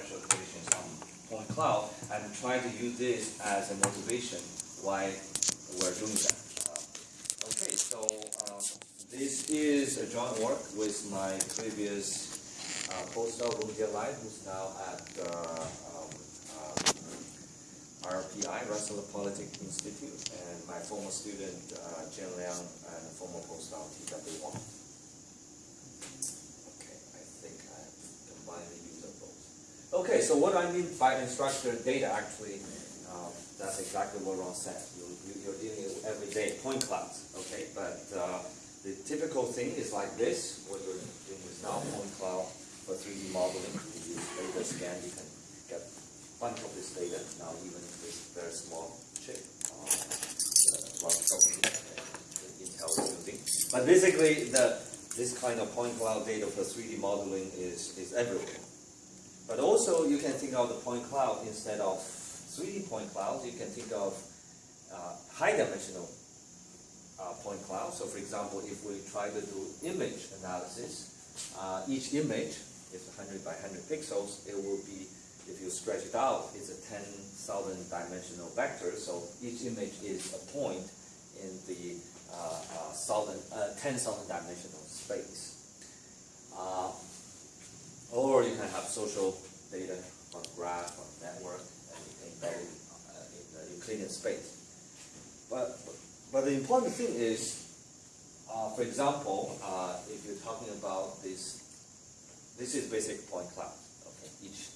equations on point cloud and try to use this as a motivation why we're doing that. Uh, okay, so uh, this is a joint work with my previous uh, postdoc, Rongjie Lai, who's now at uh, um, uh, RPI, Rensselaer Polytechnic Institute, and my former student, Jian Liang, and former postdoc, T.W. Wang. Okay, I think I combined the use of both. Okay, so what I mean by unstructured data, actually, uh, that's exactly what Ron said. You, you're dealing with everyday point clouds, okay? But uh, the typical thing is like this, what you're doing with now, point cloud for 3D modeling. You use data scan, you can get a bunch of this data, now even with very small chip. Uh, uh, is. But basically, the this kind of point cloud data for 3D modeling is, is everywhere. But also you can think of the point cloud instead of 3D point clouds, you can think of uh, high dimensional uh, point cloud. So for example, if we try to do image analysis, uh, each image is 100 by 100 pixels, it will be, if you stretch it out, it's a 10,000 dimensional vector. So each image is a point in the uh, uh, uh, 10,000 dimensional space. Or you can have social data from graph or network and uh, in the Euclidean space. But, but the important thing is, uh, for example, uh, if you're talking about this, this is basic point cloud. Okay, each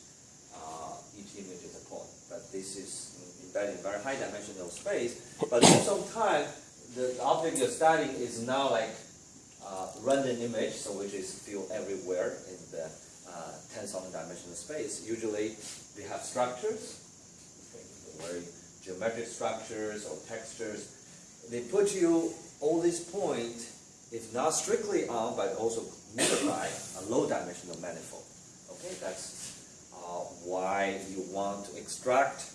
uh, each image is a point, but this is embedded in very high dimensional space. But at the time, the object you're studying is now like uh, random image, so which is filled everywhere in the uh, 10,000 dimensional space. Usually they have structures, very geometric structures or textures. They put you all these points, if not strictly on, but also multiply a low dimensional manifold. Okay, that's uh, why you want to extract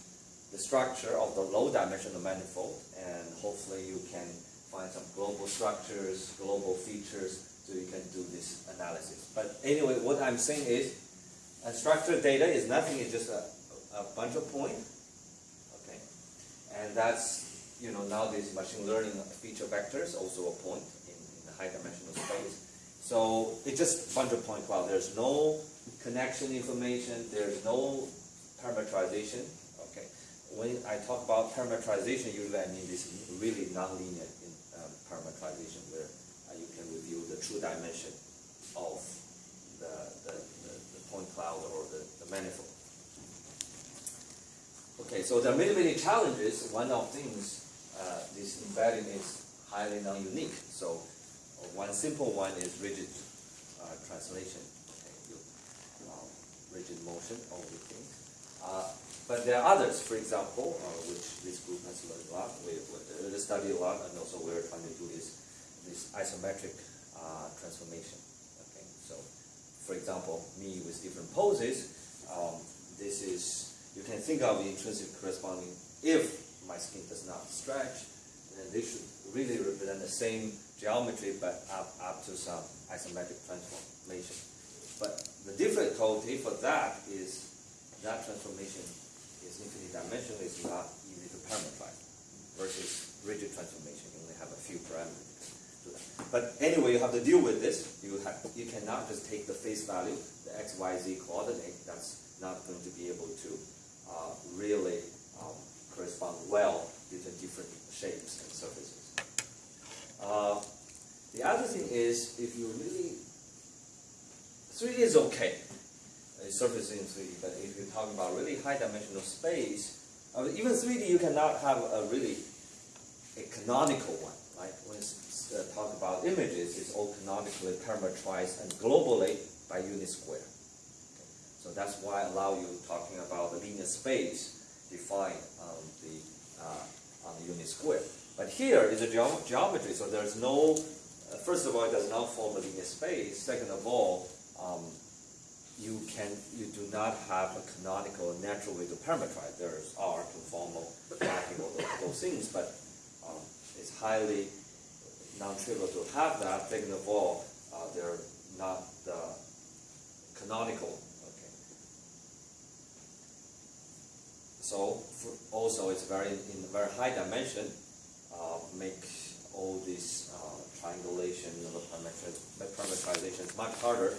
the structure of the low dimensional manifold and hopefully you can find some global structures, global features, so you can do this analysis. But anyway, what I'm saying is, unstructured data is nothing, it's just a, a bunch of points, okay? And that's, you know, nowadays machine learning feature vectors, also a point in, in the high dimensional space. So it's just a bunch of point cloud. There's no connection information, there's no parameterization, okay? When I talk about parameterization, usually I mean this really nonlinear in, um, parameterization where uh, you can review the true dimension of the, the, the, the point cloud or the, the manifold. Okay, so there are many, many challenges. One of things, uh, this embedding is highly non-unique. So uh, one simple one is rigid uh, translation, okay, you, uh, rigid motion, all these things. Uh, but there are others, for example, uh, which this group has learned a lot, we, we study a lot, and also we're trying to do is this isometric uh, transformation. Okay, so for example, me with different poses, um, this is, you can think of the intrinsic corresponding, if my skin does not stretch, then they should really represent the same geometry, but up, up to some isometric transformation. But the difficulty for that is that transformation is infinite dimensional, it's not easy to parameterize versus rigid transformation. You only have a few parameters. But anyway, you have to deal with this. You have you cannot just take the face value, the x, y, z coordinate. That's not going to be able to uh, really um, correspond well between different shapes and surfaces. Uh, the other thing is, if you really 3D is okay, uh, surface in 3D, but if you're talking about really high dimensional space, uh, even 3D you cannot have a really a canonical one, right? When uh, talk about images, is all canonically parameterized and globally by unit square. Okay. So that's why I allow you talking about the linear space defined on the uh, on the unit square. But here is a geom geometry, so there's no. Uh, first of all, it does not form a linear space. Second of all, um, you can you do not have a canonical natural way to parameterize. There's R, conformal, mapping, all those things, but um, it's highly non-trivial to have that. Second of all, uh, they're not uh, canonical. Okay. so also it's very in very high dimension, uh, make all this uh, triangulation of the parametrization much harder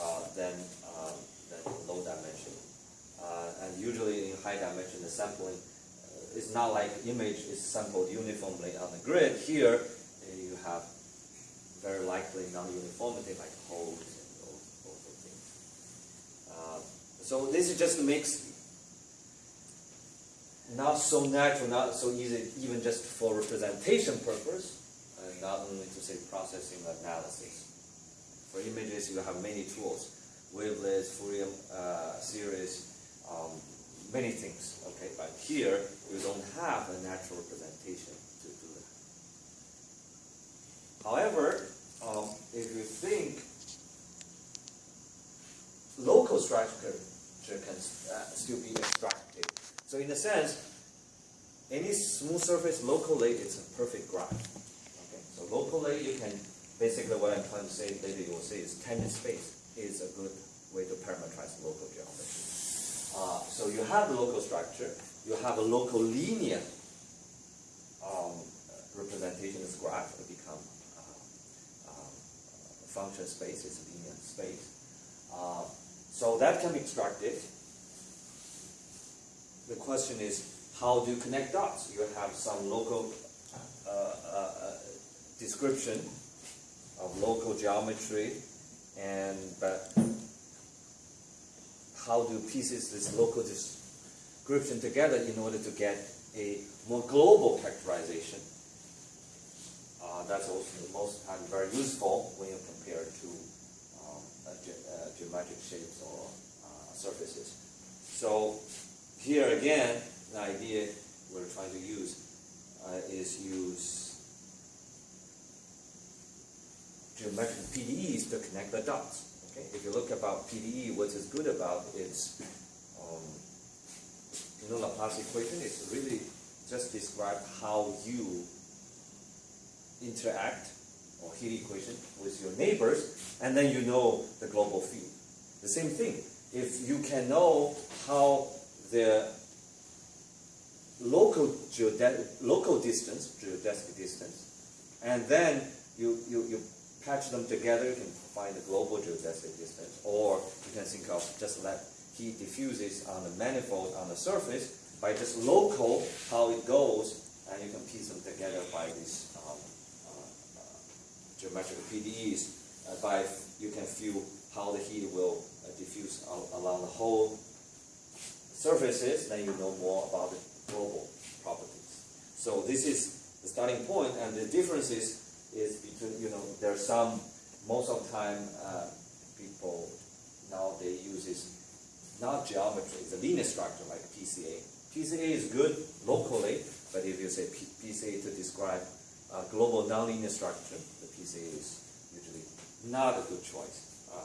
uh, than, uh, than low dimension. And usually in high dimension, the sampling is not like image is sampled uniformly on the grid. Here, have very likely non-uniformity like holes and those, those things. Uh, so this is just a mix. not so natural, not so easy, even just for representation purpose, and not only to say processing analysis. For images, you have many tools, wavelets, Fourier uh, series, um, many things. Okay, but here you don't have a natural representation. However, um, if you think local structure can uh, still be extracted. So in a sense, any smooth surface locally is a perfect graph. Okay, so locally you can basically what I'm trying to say later you will see is tangent space is a good way to parameterize local geometry. Uh, so you have the local structure, you have a local linear um, representation of this graph to become uh, um, function space, it's a linear space. Uh, so that can be extracted. The question is, how do you connect dots? You have some local uh, uh, uh description of local geometry, and but how do you pieces this local description together in order to get a more global characterization? Uh, that's also the most time very useful when you compare to um, ge geometric shapes or uh, surfaces. So here again, the idea we're trying to use uh, is use geometric PDEs to connect the dots. Okay? If you look about PDE, what is good about is, um, you know, Laplace equation is really just describe how you interact or heat equation with your neighbors, and then you know the global field. The same thing, if you can know how the local local distance, geodesic distance, and then you, you, you patch them together, you can find the global geodesic distance, or you can think of just let heat diffuses on the manifold on the surface by just local how it goes, and you can piece them together by uh, geometric PDEs. Uh, by you can feel how the heat will uh, diffuse along the whole surfaces, then you know more about the global properties. So this is the starting point, and the differences is between, you know, there's some, most of the time, uh, people now they use is not geometry, it's a linear structure like PCA. PCA is good locally, but if you say P PCA to describe a global nonlinear structure, the PCA is usually not a good choice. Uh,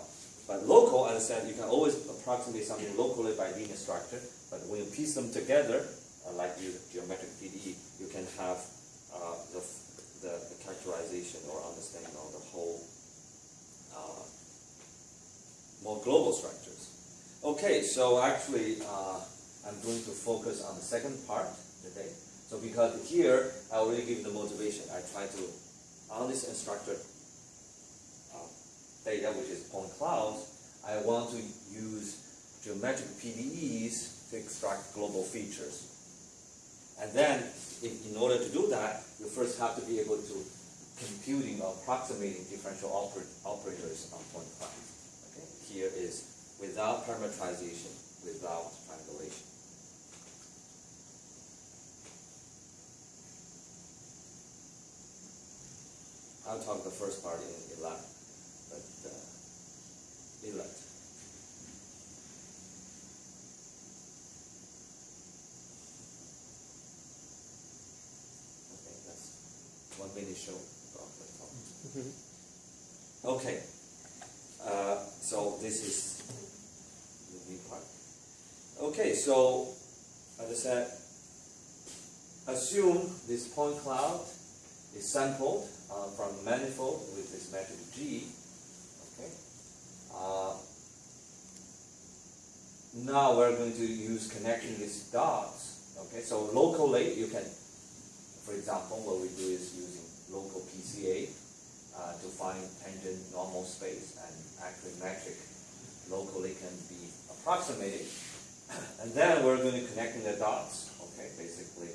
but local, as I said, you can always approximate something locally by linear structure, but when you piece them together, uh, like use geometric PDE, you can have uh, the the, the characterization or understanding of the whole uh, more global structures. Okay, so actually uh, I'm going to focus on the second part today. So because here I already give the motivation. I try to, on this unstructured data, um, which is point clouds, I want to use geometric PDEs to extract global features. And then, if, in order to do that, you first have to be able to computing or approximating differential oper operators on point clouds. Okay? Here is without parametrization, without triangulation. I'll talk the first part in elect, but uh, elect. really show Okay, uh, so this is the new part. Okay, so as I said, assume this point cloud is sampled uh, from manifold with this metric G. Okay, uh, now we're going to use connecting these dots. Okay, so locally you can, for example, what we do is using local PCA uh, to find tangent normal space and actually metric locally can be approximated. And then we're going to connecting the dots. Okay, basically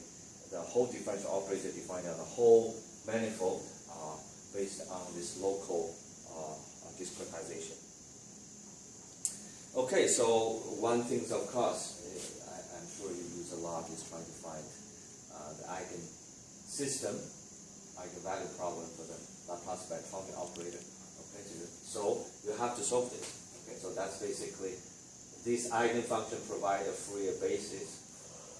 the whole differential operator defined on the whole manifold based on this local uh, discretization. Okay, so one thing, of course, eh, I, am sure you use a lot is trying to find uh, the eigen system, eigenvalue problem for the Laplace Beltrami operator. Okay, so you have to solve this. Okay, so that's basically this eigenfunction provide a Fourier basis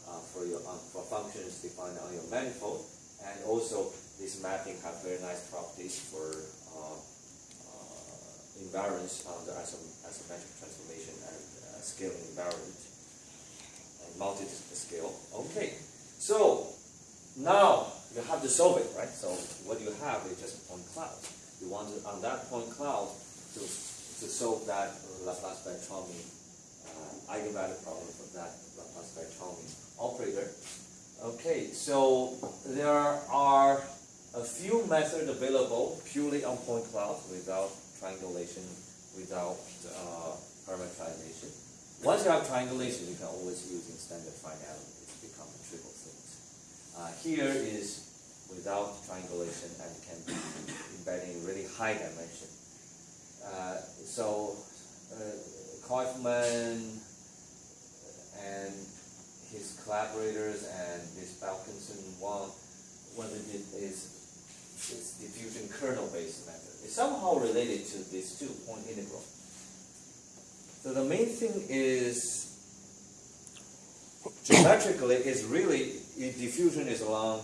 uh, for your uh, for functions defined on your manifold, and also this mapping have very nice properties for uh, uh invariance under isometric transformation and uh, scaling invariant and multi-scale. Okay, so now you have to solve it, right? So what you have is just point cloud. You want to, on that point cloud to, to solve that Laplace Beltrami uh, eigenvalue problem for that Laplace Beltrami operator. Okay, so there are a few methods available purely on point cloud without triangulation, without uh, parametrization. Once you have triangulation, you can always use in standard finality. to become a thing. Uh, here is without triangulation and can be embedded in really high dimension. Uh, so uh, Coifman and his collaborators and this Balkinson one, what they did is this diffusion kernel-based method. It's somehow related to these two point integral. So the main thing is geometrically is really diffusion is along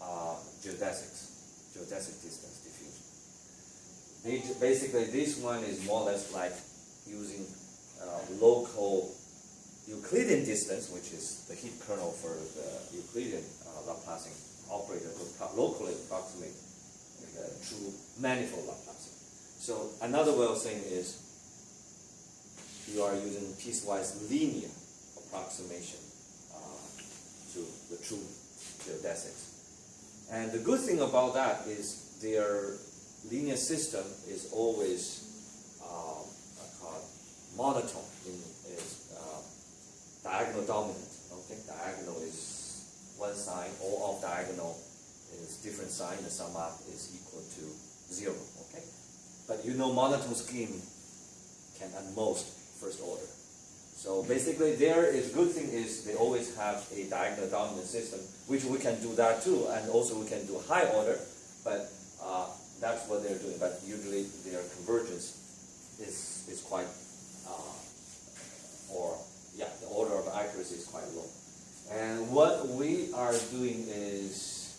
uh, geodesics, geodesic distance diffusion. Basically, this one is more or less like using uh, local Euclidean distance, which is the heat kernel for the Euclidean uh, Laplacian operator to locally approximate the true manifold Laplacian. So another way of saying is you are using piecewise linear approximation uh, to the true geodesics. And the good thing about that is their linear system is always uh, called monotone, in, is uh, diagonal dominant. Okay, diagonal is one sign, all of diagonal is different sign, the sum up is equal to zero. Okay, but you know monotone scheme can at most first order. So basically there is good thing is they always have a diagonal dominant system, which we can do that too, and also we can do high order, but uh, that's what they're doing. But usually their convergence is, is quite, uh, or yeah, the order of accuracy is quite low. And what we are doing is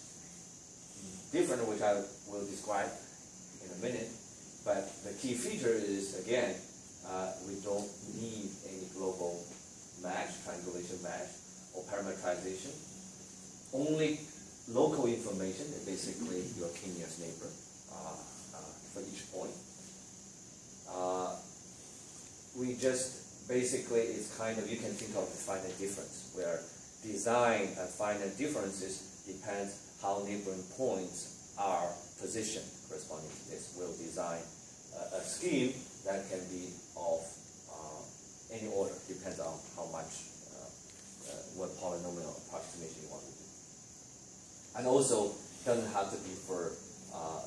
different, which I will describe in a minute, but the key feature is, again, uh, we don't need any global match, triangulation match, or parametrization. Only local information, basically your k-nearest neighbor uh, uh, for each point. Uh, we just basically it's kind of you can think of the finite difference where design and finite differences depends how neighboring points are positioned corresponding to this. We'll design a, a scheme that can be of uh, any order, depends on how much, uh, uh, what polynomial approximation you want to do. And also, doesn't have to be for uh,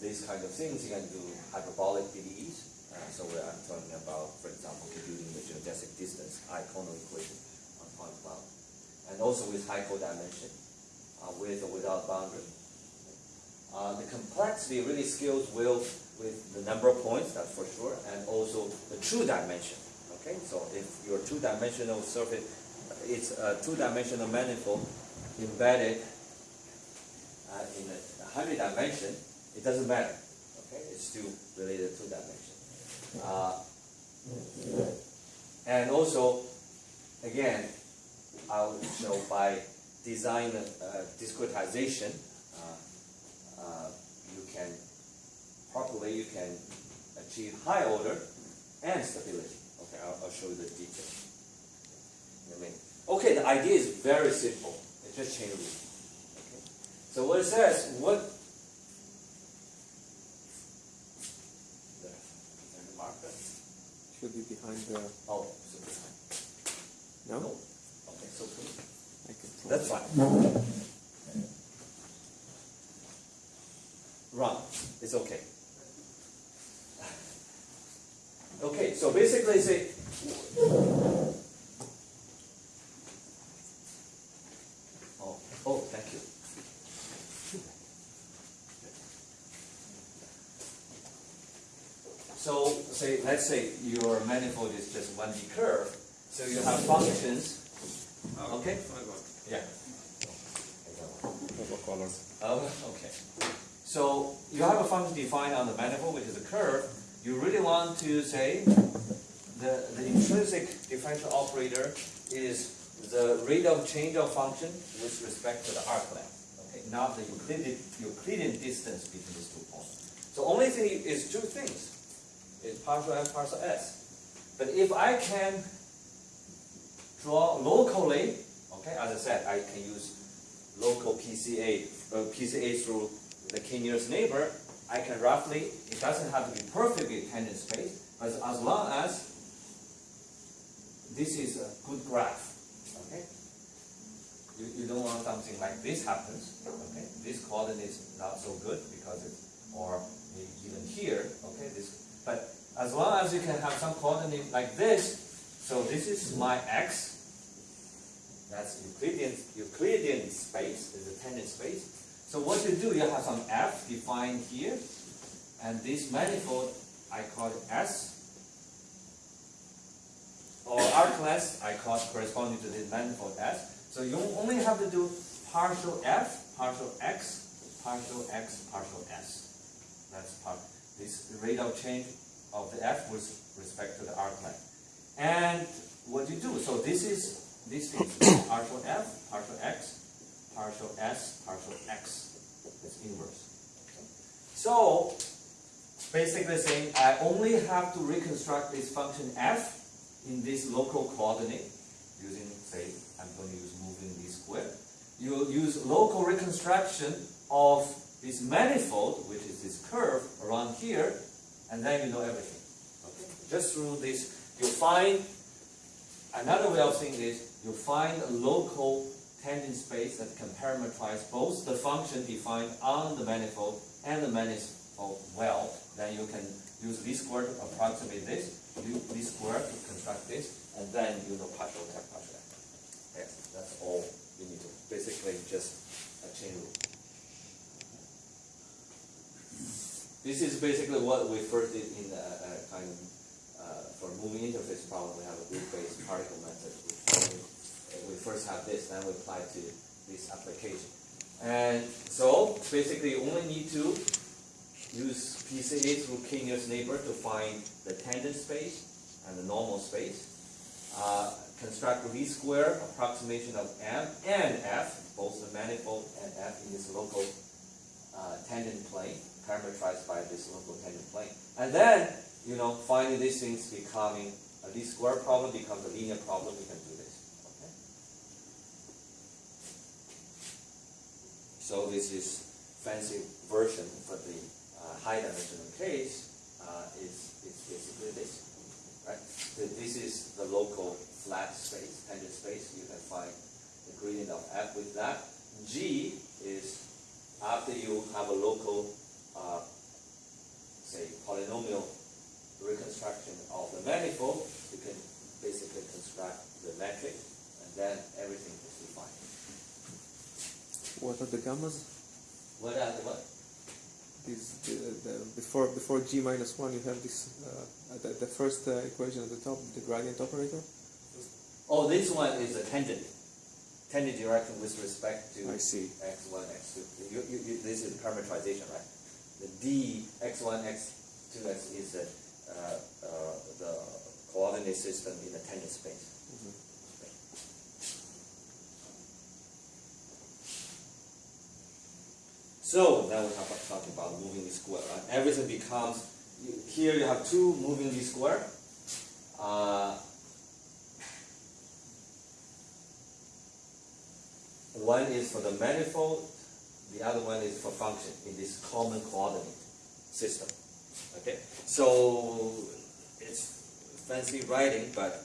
these kind of things, you can do hyperbolic PDEs. Uh, so I'm talking about, for example, computing the geodesic distance eikonal equation on point cloud. And also with high codimension, uh, with or without boundary. Uh, the complexity really scales will with the number of points, that's for sure, and also the true dimension. Okay, so if your two-dimensional surface, it's a two-dimensional manifold embedded uh, in a hundred dimension, it doesn't matter. Okay, it's still related to dimension. Uh, and also, again, I'll show by design uh, discretization, uh, uh, you can properly, you can achieve high order and stability. Okay, I'll, I'll show you the detail. okay the idea is very simple. It's just chain rule. Okay? So what it says, what there, is there a marker? Should be behind the. Oh, so behind. No? No. Okay, so please. I can try. That's fine. Run. It's okay. Okay, so basically say Oh, oh, thank you. So say let's say your manifold is just one D curve, so you have functions. Okay? Yeah. What color? Oh, okay. So you have a function defined on the manifold, which is a curve. You really want to say the, the intrinsic differential operator is the rate of change of function with respect to the arc length. Okay, not the Euclidean, Euclidean distance between these two points. So only thing is two things. Is partial f, partial s. But if I can draw locally, okay, as I said, I can use local PCA, uh, PCA through the k nearest neighbor, I can roughly, it doesn't have to be perfectly tangent space, but as long as this is a good graph, okay? You, you don't want something like this happens, okay? This coordinate is not so good because it's, or even here, okay? This, but as long as you can have some coordinate like this, so this is my x, that's Euclidean, Euclidean space, is a tangent space. So what you do, you have some f defined here, and this manifold, I call it S, or R class, I call corresponding to this manifold S. So you only have to do partial f, partial x, partial x, partial s. That's part, this rate of change of the f with respect to the R class. And what you do, so this is this is partial f, partial x, partial s, partial x. It's inverse. So basically saying I only have to reconstruct this function f in this local coordinate using say I'm going to use moving d squared. You use local reconstruction of this manifold, which is this curve around here, and then you know everything. Okay? Just through this, you find another way of saying this, you find a local tangent space that can parameterize both the function defined on the manifold and the manifold well. Then you can use least square to approximate this, use least square to construct this, and then you know partial f, partial. Yes, that's all you need to. Basically, just a chain rule. This is basically what we first did in the kind of for moving interface problem. We have a grid-based particle method. We first have this, then we apply to this application. And so basically, you only need to use PCA through k nearest neighbor to find the tangent space and the normal space. Uh, construct the least square approximation of m and f, both the manifold and f in this local uh, tangent plane, parameterized by this local tangent plane. And then, you know, finding these things becoming a least square problem becomes a linear problem, we can do this. Okay? So this is fancy version for the uh, high dimensional case uh, is basically this. Right? So this is the local flat space, tangent space. You can find the gradient of f with that. G is after you have a local, uh, say, polynomial reconstruction of the manifold, you can basically construct the metric, and then everything is defined. What are the gammas? What are the what? These, the, the, before before g minus one, you have this uh, the, the first uh, equation at the top, the gradient operator. Oh, this one is a tangent. Tangent direction with respect to I see. x1, x2. You, you, you, this is parameterization, right? The d x1, x2, x is the, uh, uh, the coordinate system in the tangent space. So now we have talking about moving the square. Right? Everything becomes here. You have two moving the square. Uh, one is for the manifold, the other one is for function in this common coordinate system. Okay, so it's fancy writing, but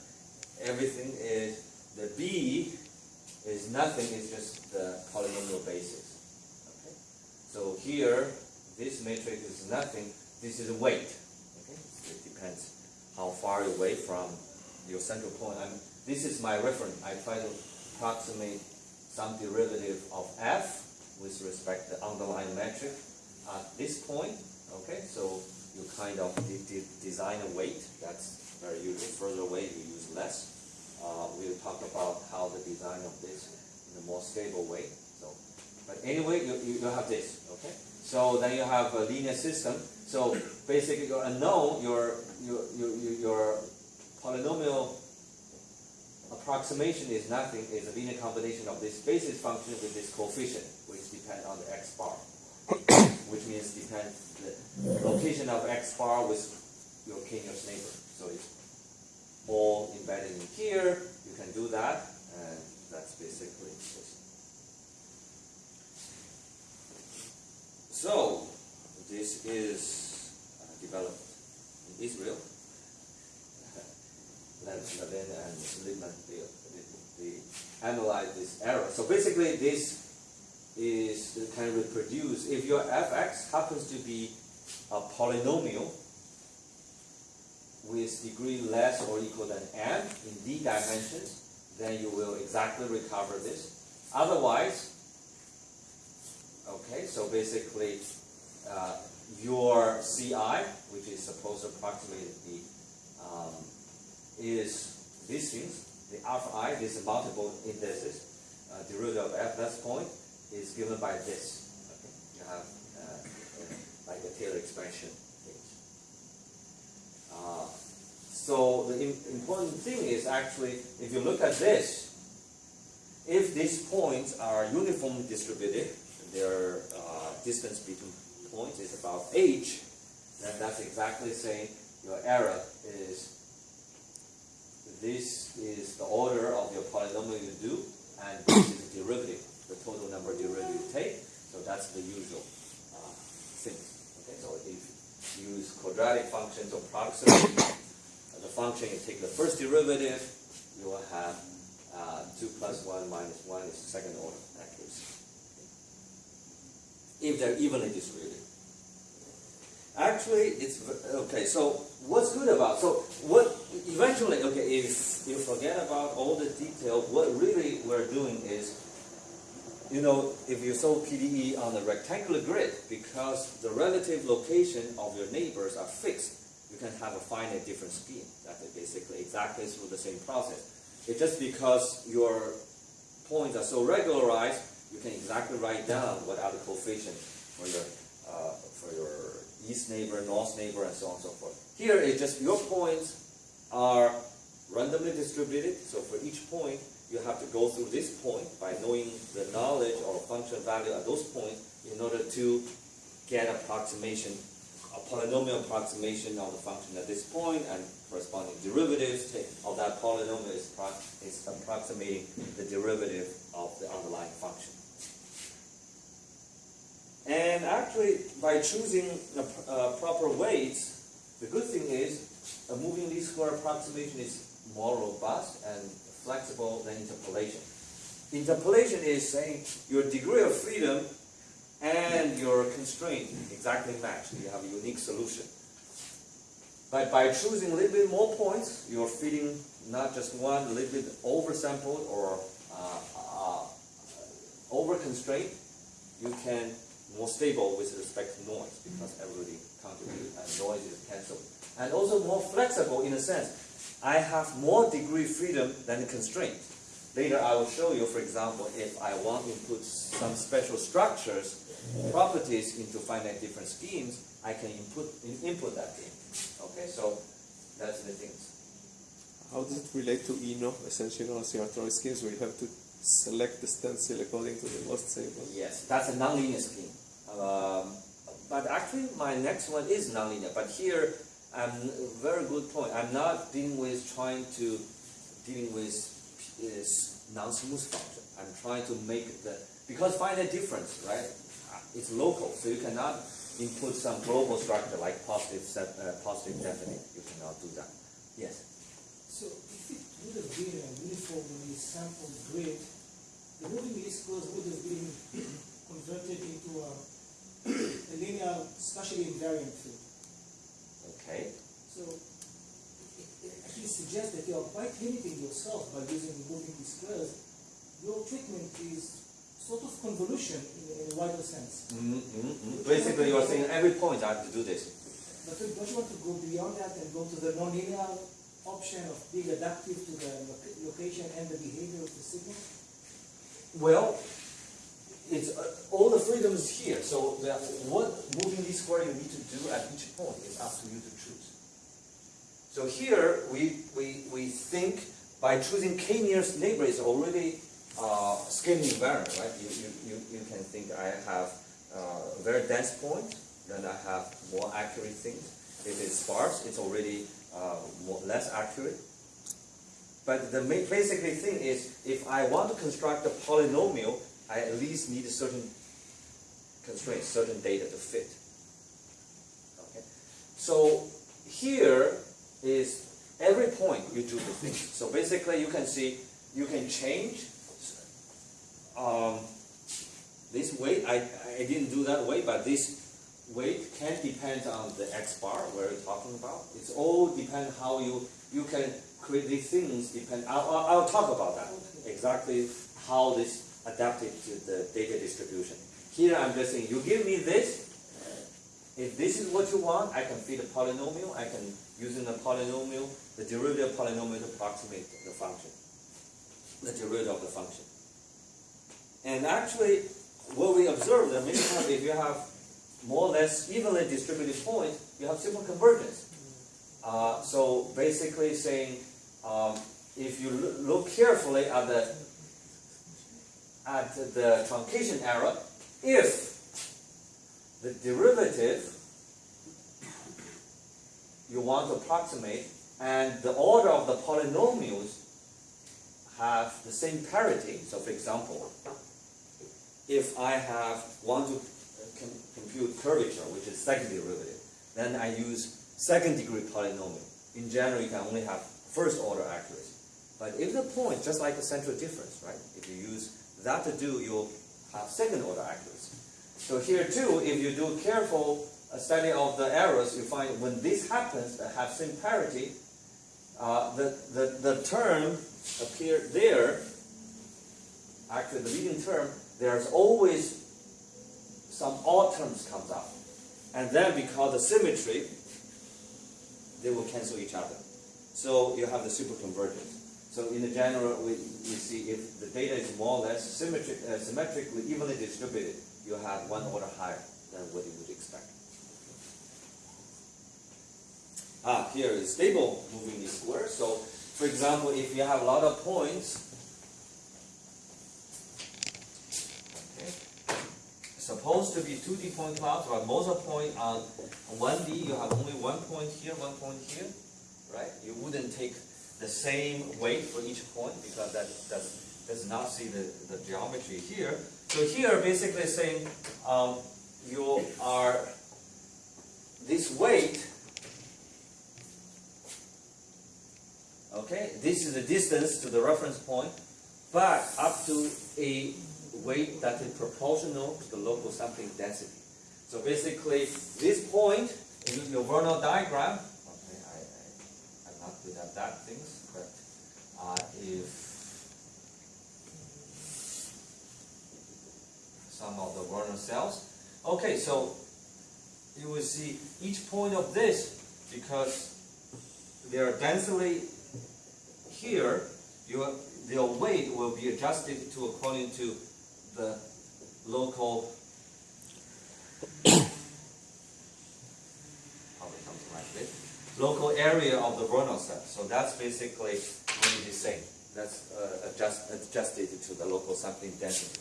everything is the B is nothing. It's just the polynomial basis. Okay, so here this matrix is nothing. This is a weight. Okay, it depends how far away from your central point. I'm, this is my reference. I try to approximate some derivative of f with respect to the underlying metric at this point. Okay, so you kind of de de design a weight. That's very usual. Further away, you use less. Uh, we'll talk about how the design of this in a more stable way. So, but anyway, you, you, you have this. Okay, so then you have a linear system. So basically, your unknown, your your your, your polynomial approximation is nothing, is a linear combination of this basis function with this coefficient, which depend on the x bar. which means depend the location of x bar with your continuous neighbor. So it's all embedded in here. You can do that, and that's basically it. So this is uh, developed in Israel. Levin and Lipman, they, they, they analyze this error. So basically this is can reproduce. If your fx happens to be a polynomial with degree less or equal than n in d dimensions, then you will exactly recover this. Otherwise, okay, so basically uh, your CI, which is supposed to approximate the um, is these things, the alpha i, these multiple indices, uh, derivative of f, that's point, is given by this. Okay? You have uh, like a Taylor expansion things. Uh, so the im important thing is actually, if you look at this, if these points are uniformly distributed, their uh, distance between points is about h, then that's exactly saying your error is this is the order of your polynomial you do, and this is the derivative, the total number derivative you take. So that's the usual uh, thing. Okay, so if you use quadratic functions or approximate the function, you take the first derivative, you will have uh, 2 plus 1 minus 1 is second order accuracy. If they're evenly distributed. Actually, it's okay. So what's good about so what eventually okay if you forget about all the detail, what really we're doing is you know if you solve PDE on a rectangular grid because the relative location of your neighbors are fixed, you can have a finite different scheme. That is basically exactly through the same process. It's just because your points are so regularized, you can exactly write down what are the coefficients for your uh, for your east neighbor, north neighbor, and so on and so forth. Here, it's just your points are randomly distributed, so for each point, you have to go through this point by knowing the knowledge or function value at those points in order to get approximation, a polynomial approximation of the function at this point and corresponding derivatives of that polynomial is, is approximating the derivative of the underlying function. And actually, by choosing uh, proper weights, the good thing is a moving least square approximation is more robust and flexible than interpolation. Interpolation is saying your degree of freedom and your constraint exactly match. You have a unique solution. But by choosing a little bit more points, you're fitting not just one, a little bit oversampled or uh, uh, over constrained, you can more stable with respect to noise because everybody contributes and noise is cancelled. And also more flexible in a sense. I have more degree freedom than constraint. Later I will show you, for example, if I want to put some special structures, properties into finite different schemes, I can input input that thing. Okay, so that's the things. How does it relate to ENO, essentially non-oscillatory schemes, where you have to select the stencil according to the most stable? Yes, that's a nonlinear scheme. Um, but actually, my next one is nonlinear. But here, I'm very good point. I'm not dealing with trying to dealing with is non-smooth function. I'm trying to make the, because find the difference, right? It's local, so you cannot input some global structure like positive, uh, positive definite. You cannot do that. Yes. So if it would have been a uniformly sampled grid, the moving least would have been converted into a, a linear, spatially invariant field. Okay. So actually suggests that you are quite limiting yourself by using moving least squares. Your treatment is sort of convolution in, in a wider sense. Mm-hmm. Basically, you're saying every point I have to do this. But don't you want to go beyond that and go to the nonlinear option of being adaptive to the location and the behavior of the signal? Well, it's uh, all the freedoms here. So the, what moving least square you need to do at each point is up to you to choose. So here we we, we think by choosing k nearest neighbor is already uh, scaling invariant, right? You, you, you, you can think I have uh, very dense point, then I have more accurate things. If it's sparse, it's already uh, more, less accurate. But the basically thing is, if I want to construct a polynomial, I at least need a certain constraints, certain data to fit. Okay. So here is every point you do the thing. So basically, you can see you can change um, this weight. I, I didn't do that weight, but this weight can depend on the x bar we're talking about. It's all depend how you you can create these things. Depend. I'll, I'll, I'll talk about that exactly how this adapted to the data distribution. Here I'm just saying you give me this. If this is what you want, I can feed a polynomial. I can using the polynomial, the derivative polynomial to approximate the function, the derivative of the function. And actually, what we observe that many times if you have more or less evenly distributed points, you have simple convergence. Uh, so basically saying, um, if you look carefully at the at the truncation error, if the derivative you want to approximate and the order of the polynomials have the same parity. So for example, if I have want to uh, com- compute curvature, which is second derivative, then I use second degree polynomial. In general, you can only have first order accuracy. But if the point, just like the central difference, right? If you use that to do, you'll have second order accuracy. So here too, if you do careful uh, study of the errors, you find when this happens, that have same parity, uh, the, the, the term appear there, actually the leading term, there's always some odd terms comes up. And then because the symmetry, they will cancel each other. So you have the superconvergence. So in the general, we, we see if the data is more or less symmetric, uh, symmetrically evenly distributed, you have one order higher than what you would expect. Ah, here is stable moving least square. So, for example, if you have a lot of points, supposed to be 2D point clouds, but most of point on 1D, you have only one point here, one point here, right? You wouldn't take the same weight for each point because that does, does not see the, the geometry here. So here, basically saying um, you are this weight Okay, this is the distance to the reference point, but up to a weight that is proportional to the local sampling density. So basically, this point in your Voronoi diagram, not good at that things, but uh, if some of the Voronoi cells, okay, so you will see each point of this, because they are densely here, your, their weight will be adjusted to according to the local probably something like this local area of the Voronoi cell. So that's basically really the same. That's uh, adjust, adjusted to the local sampling density.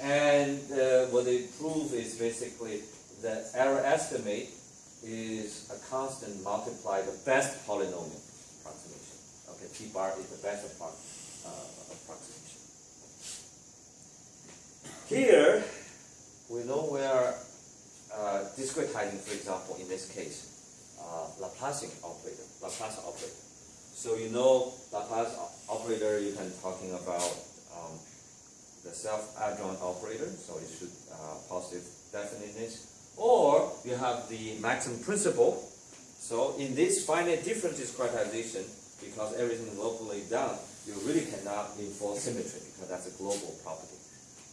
And uh, what they prove is basically the error estimate is a constant multiply the best polynomial approximation. Okay, T bar is the best uh, approximation. Here, we know we are uh, discretizing, for example, in this case, uh, Laplacian operator, Laplace operator. So you know Laplace operator, you can talking about um, the self-adjoint operator, so it should uh, positive definiteness. Or you have the maximum principle. So in this finite difference discretization, because everything is locally done, you really cannot enforce symmetry because that's a global property.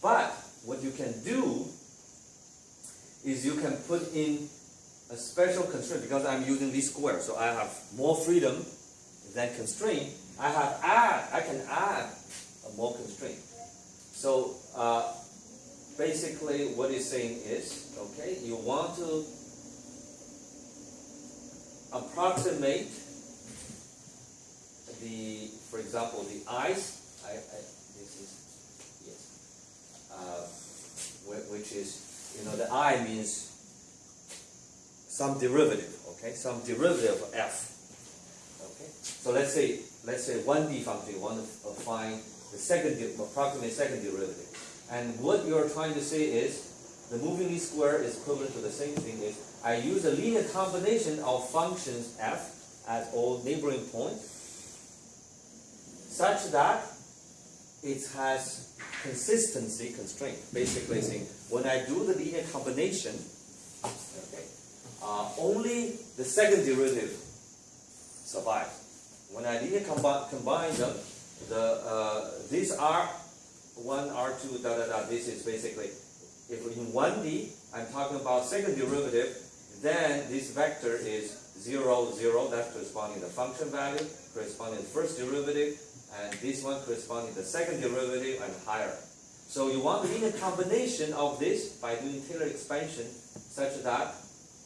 But what you can do is you can put in a special constraint because I'm using least square, so I have more freedom than constraint. I have add, I can add a more constraint. So uh, basically, what it's saying is, okay, you want to approximate the, for example, the ice. I, I this is yes, uh, which is you know the i means some derivative. Okay, some derivative of f. Okay, so let's say let's say one d function you want to uh, find the second approximate second derivative, and what you're trying to say is the moving least square is equivalent to the same thing is I use a linear combination of functions f at all neighboring points such that it has consistency constraint. Basically saying when I do the linear combination, okay, uh, only the second derivative survives. When I linear combi- combine them, the uh, these are one R two da da da. This is basically if in one D I'm talking about second derivative, then this vector is zero zero. That's corresponding to the function value, corresponding to the first derivative, and this one corresponding to the second derivative and higher. So you want the a combination of this by doing Taylor expansion such that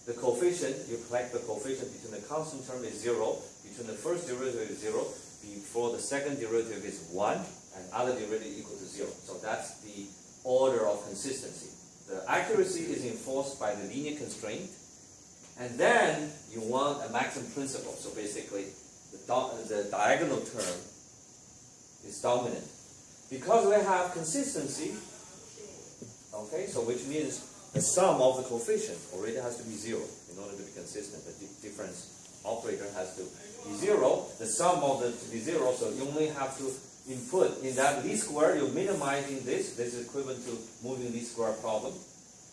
the coefficient, you collect the coefficient between the constant term is zero, between the first derivative is zero, before the second derivative is one, and other derivative equal to zero. So that's the order of consistency. The accuracy is enforced by the linear constraint, and then you want a maximum principle. So basically, the, the diagonal term is dominant. Because we have consistency, okay, so which means the sum of the coefficient already has to be zero in order to be consistent. The di- difference operator has to be zero. The sum of the to be zero, so you only have to input in that least square, you're minimizing this. This is equivalent to moving least square problem.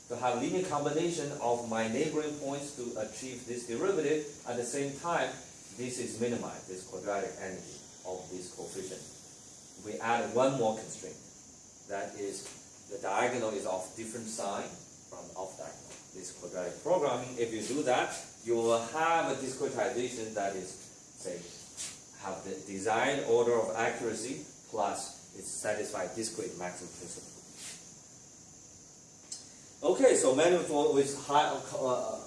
To have linear combination of my neighboring points to achieve this derivative, at the same time, this is minimized, this quadratic energy of this coefficient we add one more constraint. That is, the diagonal is of different sign from off diagonal. This quadratic programming, if you do that, you will have a discretization that is, say, have the desired order of accuracy plus it satisfies discrete maximum principle. Okay, so manifold with high, uh,